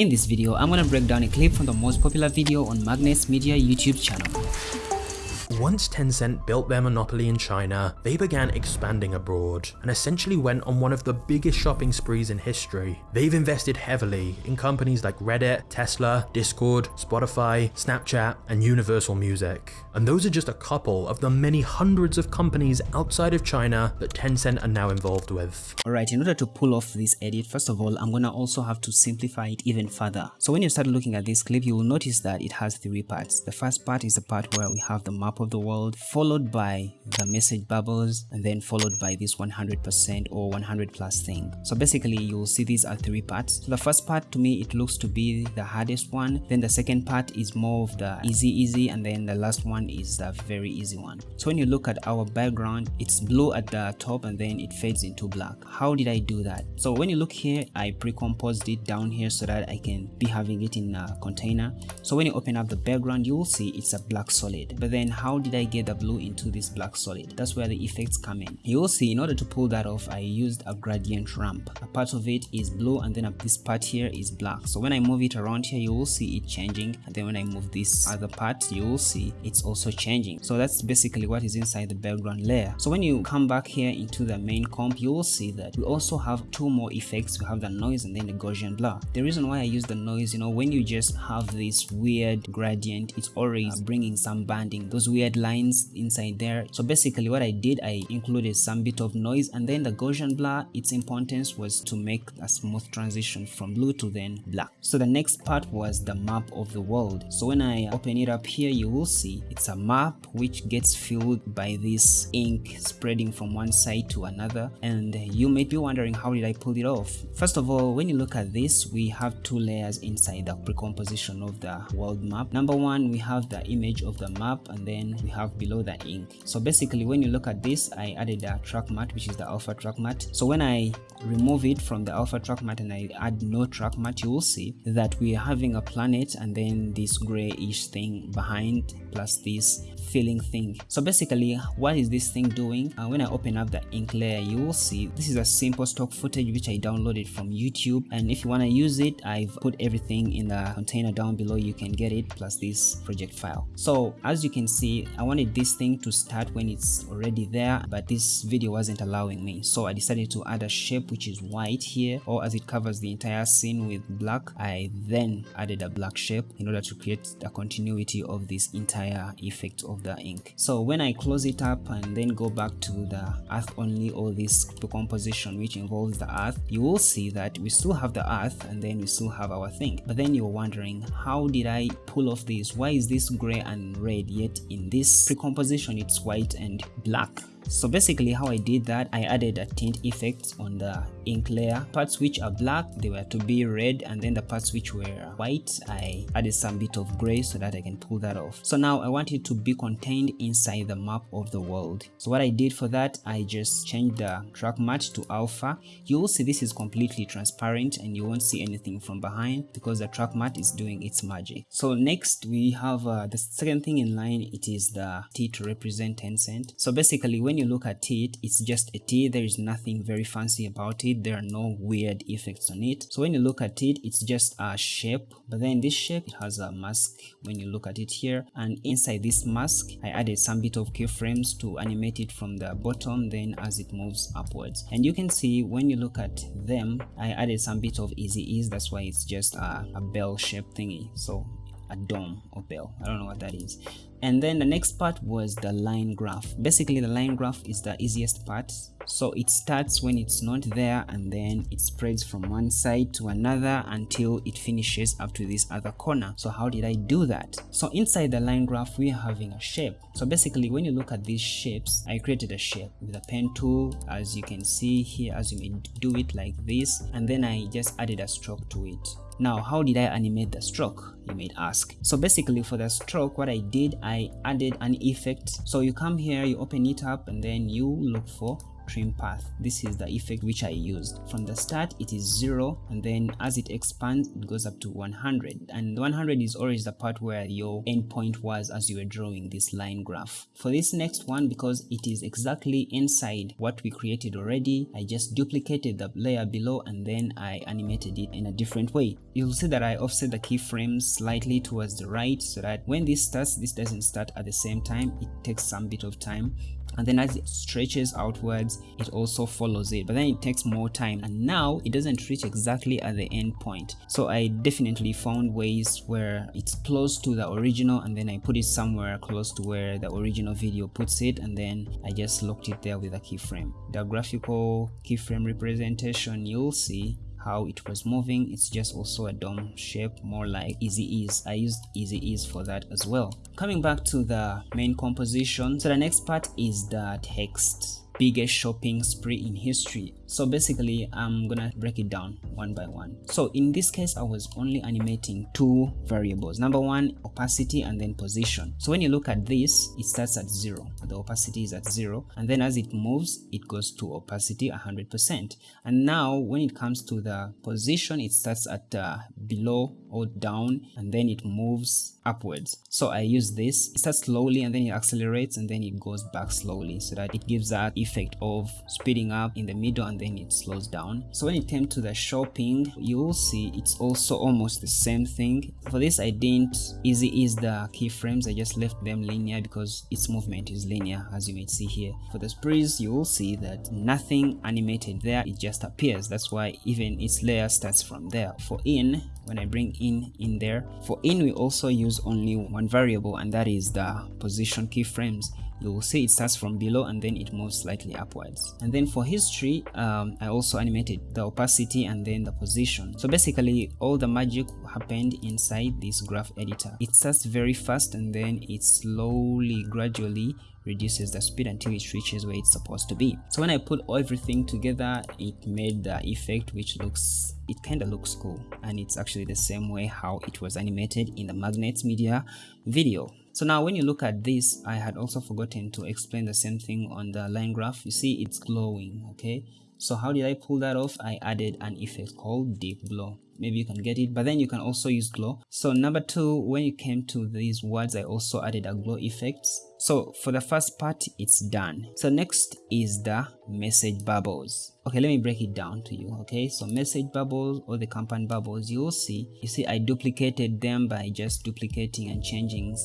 In this video, I'm gonna break down a clip from the most popular video on Magnates Media YouTube channel. Once Tencent built their monopoly in China, they began expanding abroad and essentially went on one of the biggest shopping sprees in history. They've invested heavily in companies like Reddit, Tesla, Discord, Spotify, Snapchat, and Universal Music. And those are just a couple of the many hundreds of companies outside of China that Tencent are now involved with. Alright, in order to pull off this edit, first of all, I'm gonna also have to simplify it even further. So when you start looking at this clip, you will notice that it has three parts. The first part is the part where we have the map of the world followed by the message bubbles and then followed by this 100% or 100 plus thing. So basically you'll see these are three parts. So the first part to me it looks to be the hardest one. Then the second part is more of the easy easy and then the last one is the very easy one. So when you look at our background it's blue at the top and then it fades into black. How did i do that? So when you look here i pre-composed it down here so that i can be having it in a container. So when you open up the background you will see it's a black solid. But then how did I get the blue into this black solid? That's where the effects come in. You will see in order to pull that off, I used a gradient ramp. A part of it is blue and then this part here is black. So when I move it around here, you will see it changing. And then when I move this other part, you will see it's also changing. So that's basically what is inside the background layer. So when you come back here into the main comp, you will see that we also have two more effects. We have the noise and then the Gaussian blur. The reason why I use the noise, you know, when you just have this weird gradient, it's always bringing some banding. Those weird lines inside there. So basically what i did i included some bit of noise and then the gaussian blur its importance was to make a smooth transition from blue to then black. So the next part was the map of the world. So when i open it up here you will see it's a map which gets filled by this ink spreading from one side to another. And you may be wondering how did i pull it off? First of all when you look at this we have two layers inside the pre-composition of the world map. Number one we have the image of the map and then we have below the ink. So basically when you look at this i added a track matte which is the alpha track matte. So when i remove it from the alpha track matte and i add no track matte, you will see that we are having a planet and then this grayish thing behind plus this filling thing. So basically what is this thing doing? Uh, when i open up the ink layer you will see this is a simple stock footage which i downloaded from youtube. And if you want to use it i've put everything in the container down below. You can get it plus this project file. So as you can see i wanted this thing to start when it's already there but this video wasn't allowing me. So i decided to add a shape which is white here or as it covers the entire scene with black i then added a black shape in order to create the continuity of this entire effect of the ink. So when i close it up and then go back to the earth only or this composition which involves the earth you will see that we still have the earth and then we still have our thing. But then you're wondering how did i pull off this? Why is this gray and red yet in this? Pre-composition it's white and black so basically how i did that i added a tint effect on the ink layer. Parts which are black they were to be red and then the parts which were white i added some bit of gray so that i can pull that off. So now i want it to be contained inside the map of the world. So what i did for that i just changed the track matte to alpha. You will see this is completely transparent and you won't see anything from behind because the track matte is doing its magic. So next we have uh, the second thing in line it is the t to represent Tencent. So basically when you look at it it's just a t there is nothing very fancy about it there are no weird effects on it. So when you look at it it's just a shape but then this shape it has a mask when you look at it here. And inside this mask i added some bit of keyframes to animate it from the bottom then as it moves upwards. And you can see when you look at them i added some bit of easy ease. That's why it's just a, a bell shape thingy. So a dome or bell. I don't know what that is and then the next part was the line graph. Basically the line graph is the easiest part. So it starts when it's not there and then it spreads from one side to another until it finishes up to this other corner. So how did i do that? So inside the line graph we are having a shape. So basically when you look at these shapes i created a shape with a pen tool as you can see here as you may do it like this. And then i just added a stroke to it now how did i animate the stroke you may ask? So basically for the stroke what i did i added an effect. So you come here you open it up and then you look for trim path. This is the effect which i used. From the start it is zero and then as it expands it goes up to 100 and 100 is always the part where your endpoint was as you were drawing this line graph. For this next one because it is exactly inside what we created already i just duplicated the layer below and then i animated it in a different way. You'll see that i offset the keyframes slightly towards the right so that when this starts this doesn't start at the same time. It takes some bit of time and then as it stretches outwards it also follows it. But then it takes more time. And now it doesn't reach exactly at the end point. So i definitely found ways where it's close to the original and then i put it somewhere close to where the original video puts it. And then i just locked it there with a keyframe. The graphical keyframe representation you'll see how it was moving. It's just also a dome shape more like easy ease. I used easy ease for that as well. Coming back to the main composition. So the next part is the text biggest shopping spree in history so basically i'm gonna break it down one by one. So in this case i was only animating two variables. Number one opacity and then position. So when you look at this it starts at zero. The opacity is at zero and then as it moves it goes to opacity 100 percent. And now when it comes to the position it starts at uh, below or down and then it moves upwards. So i use this. It starts slowly and then it accelerates and then it goes back slowly so that it gives that effect of speeding up in the middle and then it slows down. So when it came to the shopping you will see it's also almost the same thing. For this i didn't easy ease the keyframes. I just left them linear because its movement is linear as you may see here. For the sprees you will see that nothing animated there. It just appears. That's why even its layer starts from there. For in when I bring in in there for in we also use only one variable and that is the position keyframes you will see it starts from below and then it moves slightly upwards. And then for history um, I also animated the opacity and then the position. So basically all the magic happened inside this graph editor. It starts very fast and then it slowly gradually reduces the speed until it reaches where it's supposed to be. So when i put all everything together it made the effect which looks it kind of looks cool. And it's actually the same way how it was animated in the Magnates Media video so now when you look at this i had also forgotten to explain the same thing on the line graph. You see it's glowing okay? So how did i pull that off? I added an effect called deep glow maybe you can get it but then you can also use glow. So number two when you came to these words i also added a glow effects so for the first part it's done. So next is the message bubbles. Okay let me break it down to you okay? So message bubbles or the company bubbles you'll see. You see i duplicated them by just duplicating and changing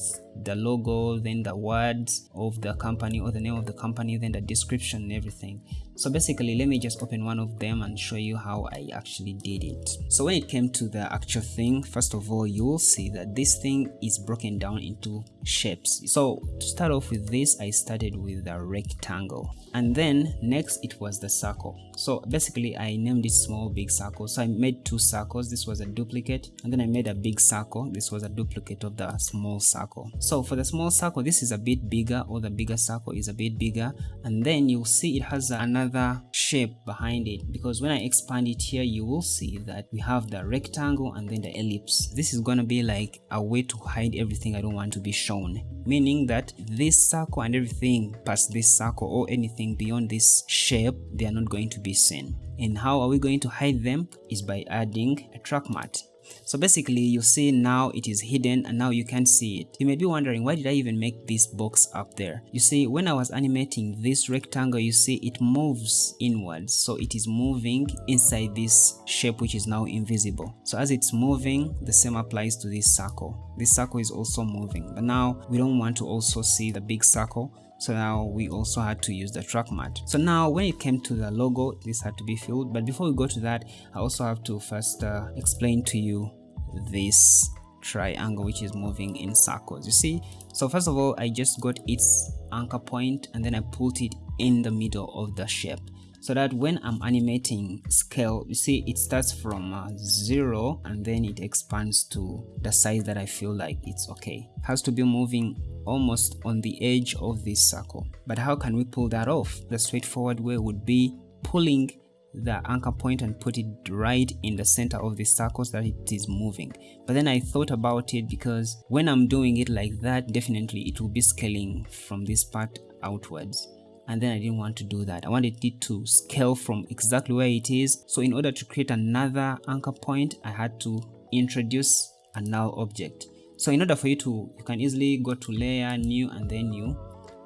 the logo then the words of the company or the name of the company then the description and everything. So basically let me just open one of them and show you how i actually did it. So when it came to the actual thing first of all you will see that this thing is broken down into shapes. So to start off with this i started with the rectangle. And then next it was the circle so basically i named it small big circle. So i made two circles. This was a duplicate. And then i made a big circle. This was a duplicate of the small circle. So for the small circle this is a bit bigger or the bigger circle is a bit bigger. And then you'll see it has another shape behind it. Because when i expand it here you will see that we have the rectangle and then the ellipse. This is going to be like a way to hide everything i don't want to be shown. Meaning that this circle and everything past this circle or anything beyond this shape they are not going to be seen and how are we going to hide them is by adding a track matte. so basically you see now it is hidden and now you can't see it. You may be wondering why did I even make this box up there? You see when I was animating this rectangle you see it moves inwards so it is moving inside this shape which is now invisible. So as it's moving the same applies to this circle. This circle is also moving but now we don't want to also see the big circle so now we also had to use the track matte so now when it came to the logo this had to be filled. But before we go to that i also have to first uh, explain to you this triangle which is moving in circles you see? So first of all i just got its anchor point and then i put it in the middle of the shape. So that when I'm animating scale you see it starts from uh, 0 and then it expands to the size that I feel like it's okay. It has to be moving almost on the edge of this circle but how can we pull that off the straightforward way would be pulling the anchor point and put it right in the center of the circle so that it is moving but then i thought about it because when i'm doing it like that definitely it will be scaling from this part outwards and then I didn't want to do that. I wanted it to scale from exactly where it is. So in order to create another anchor point, I had to introduce a null object. So in order for you to, you can easily go to layer, new, and then you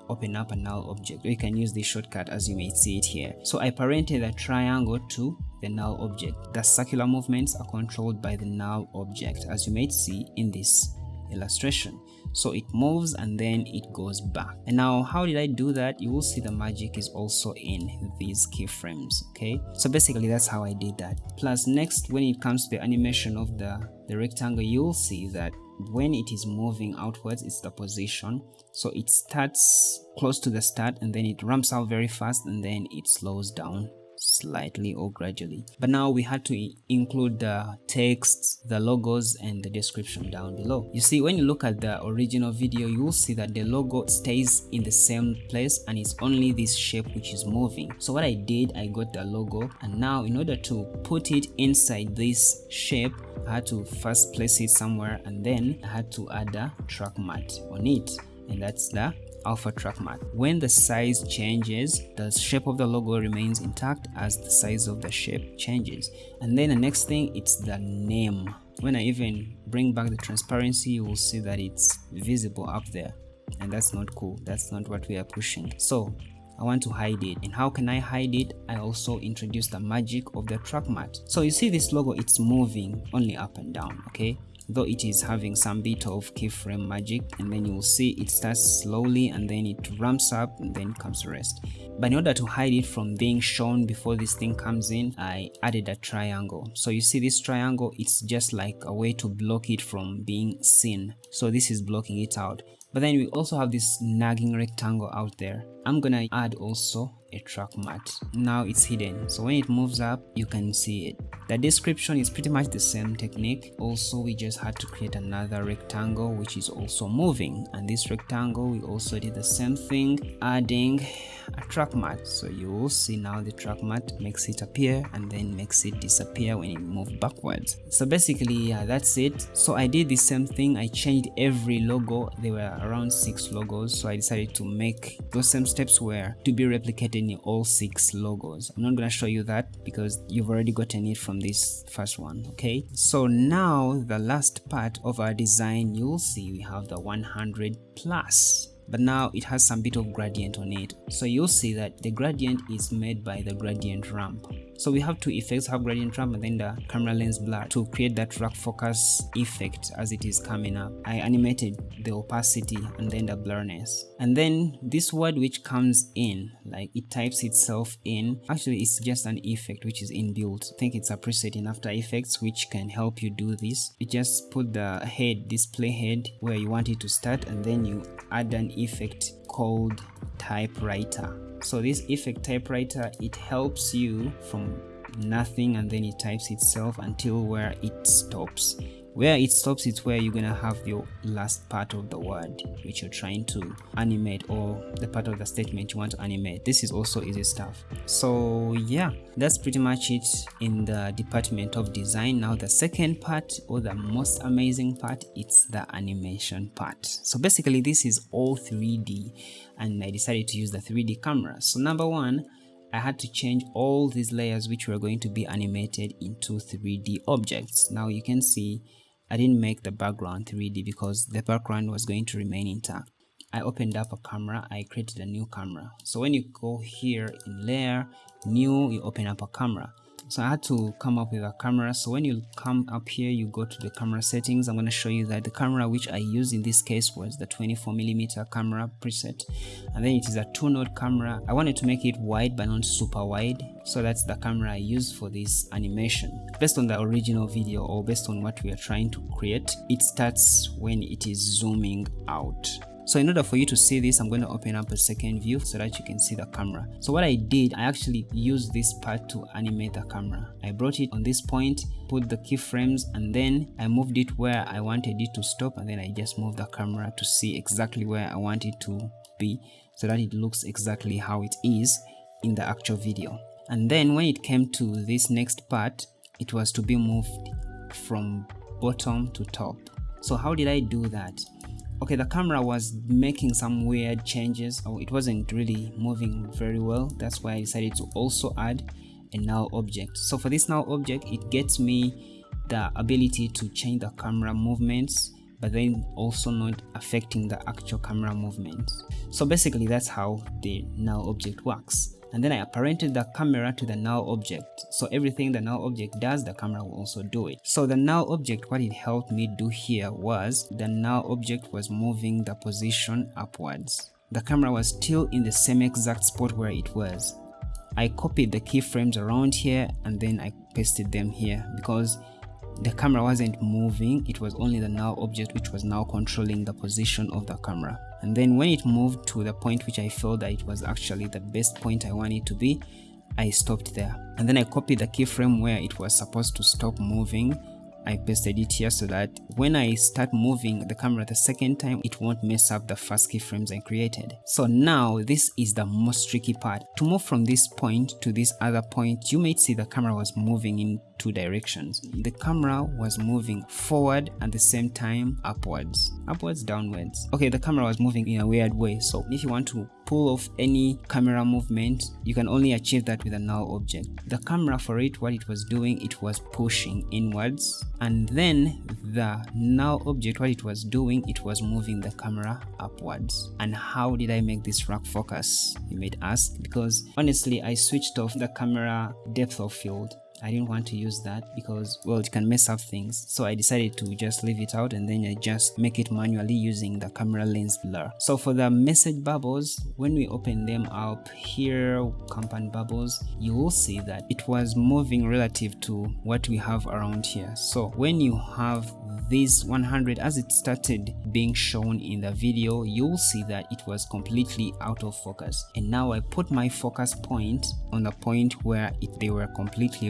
open up a null object. Or you can use the shortcut as you may see it here. So I parented the triangle to the null object. The circular movements are controlled by the null object as you may see in this illustration so it moves and then it goes back and now how did i do that you will see the magic is also in these keyframes okay so basically that's how i did that plus next when it comes to the animation of the the rectangle you'll see that when it is moving outwards it's the position. So it starts close to the start and then it ramps up very fast and then it slows down slightly or gradually. But now we had to include the text the logos and the description down below. You see when you look at the original video you will see that the logo stays in the same place and it's only this shape which is moving. So what i did i got the logo and now in order to put it inside this shape i had to first place it somewhere and then i had to add a track matte on it. And that's the alpha track matte. When the size changes, the shape of the logo remains intact as the size of the shape changes. And then the next thing, it's the name. When I even bring back the transparency, you will see that it's visible up there. And that's not cool. That's not what we are pushing. So I want to hide it and how can I hide it I also introduce the magic of the track matte so you see this logo it's moving only up and down okay though it is having some bit of keyframe magic and then you'll see it starts slowly and then it ramps up and then comes rest. But in order to hide it from being shown before this thing comes in i added a triangle. So you see this triangle it's just like a way to block it from being seen. So this is blocking it out. But then we also have this nagging rectangle out there i'm gonna add also a track matte. Now it's hidden. So when it moves up you can see it. The description is pretty much the same technique. Also we just had to create another rectangle which is also moving. And this rectangle we also did the same thing adding a track matte. So you will see now the track matte makes it appear and then makes it disappear when it moves backwards. So basically yeah that's it. So i did the same thing. I changed every logo. There were around six logos. So i decided to make those same steps were to be replicated in all six logos. I'm not going to show you that because you've already gotten it from this first one okay? So now the last part of our design you'll see we have the 100 plus but now it has some bit of gradient on it. So you'll see that the gradient is made by the gradient ramp so we have two effects, have gradient ramp and then the camera lens blur to create that rack focus effect as it is coming up. I animated the opacity and then the blurriness. And then this word which comes in, like it types itself in, actually it's just an effect which is inbuilt. I think it's a preset in After Effects which can help you do this. You just put the head, display head where you want it to start and then you add an effect called typewriter so this effect typewriter it helps you from nothing and then it types itself until where it stops where it stops it's where you're gonna have your last part of the word which you're trying to animate or the part of the statement you want to animate. This is also easy stuff. So yeah that's pretty much it in the department of design. Now the second part or the most amazing part it's the animation part. So basically this is all 3d and i decided to use the 3d camera. So number one I had to change all these layers which were going to be animated into 3D objects. Now you can see I didn't make the background 3D because the background was going to remain intact. I opened up a camera, I created a new camera. So when you go here in layer, new, you open up a camra so I had to come up with a camera. So when you come up here you go to the camera settings. I'm going to show you that the camera which I used in this case was the 24 millimeter camera preset. And then it is a two node camera. I wanted to make it wide but not super wide. So that's the camera I used for this animation. Based on the original video or based on what we are trying to create it starts when it is zooming out so in order for you to see this i'm going to open up a second view so that you can see the camera. So what i did i actually used this part to animate the camera. I brought it on this point put the keyframes and then i moved it where i wanted it to stop and then i just moved the camera to see exactly where i want it to be so that it looks exactly how it is in the actual video. And then when it came to this next part it was to be moved from bottom to top. So how did i do that okay the camera was making some weird changes. Oh it wasn't really moving very well. That's why i decided to also add a null object. So for this null object it gets me the ability to change the camera movements but then also not affecting the actual camera movements. So basically that's how the null object works and then I apparented the camera to the null object. So everything the null object does, the camera will also do it. So the null object, what it helped me do here was the null object was moving the position upwards. The camera was still in the same exact spot where it was. I copied the keyframes around here and then I pasted them here because the camera wasn't moving it was only the null object which was now controlling the position of the camera and then when it moved to the point which I felt that it was actually the best point I wanted to be I stopped there and then I copied the keyframe where it was supposed to stop moving I pasted it here so that when I start moving the camera the second time it won't mess up the first keyframes I created. So now this is the most tricky part. To move from this point to this other point you might see the camera was moving in two directions. The camera was moving forward at the same time upwards, upwards, downwards. Okay, the camera was moving in a weird way. So if you want to pull off any camera movement, you can only achieve that with a null object. The camera for it, what it was doing, it was pushing inwards. And then the null object, what it was doing, it was moving the camera upwards. And how did I make this rack focus? You might ask, because honestly, I switched off the camera depth of field I didn't want to use that because well it can mess up things. So I decided to just leave it out and then I just make it manually using the camera lens blur. So for the message bubbles when we open them up here compound bubbles you will see that it was moving relative to what we have around here. So when you have this 100 as it started being shown in the video you'll see that it was completely out of focus. And now I put my focus point on the point where it, they were completely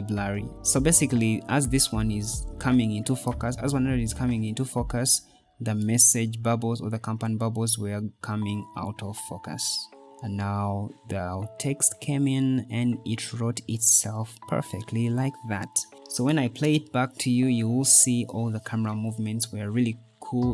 so basically as this one is coming into focus as 100 is coming into focus the message bubbles or the compound bubbles were coming out of focus. And now the text came in and it wrote itself perfectly like that. So when I play it back to you you will see all the camera movements were really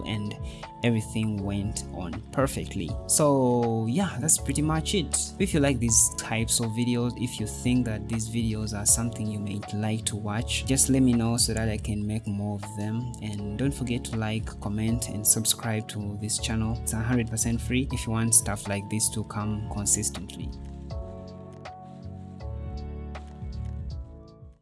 and everything went on perfectly. So yeah that's pretty much it. If you like these types of videos if you think that these videos are something you may like to watch just let me know so that i can make more of them. And don't forget to like comment and subscribe to this channel. It's 100 percent free if you want stuff like this to come consistently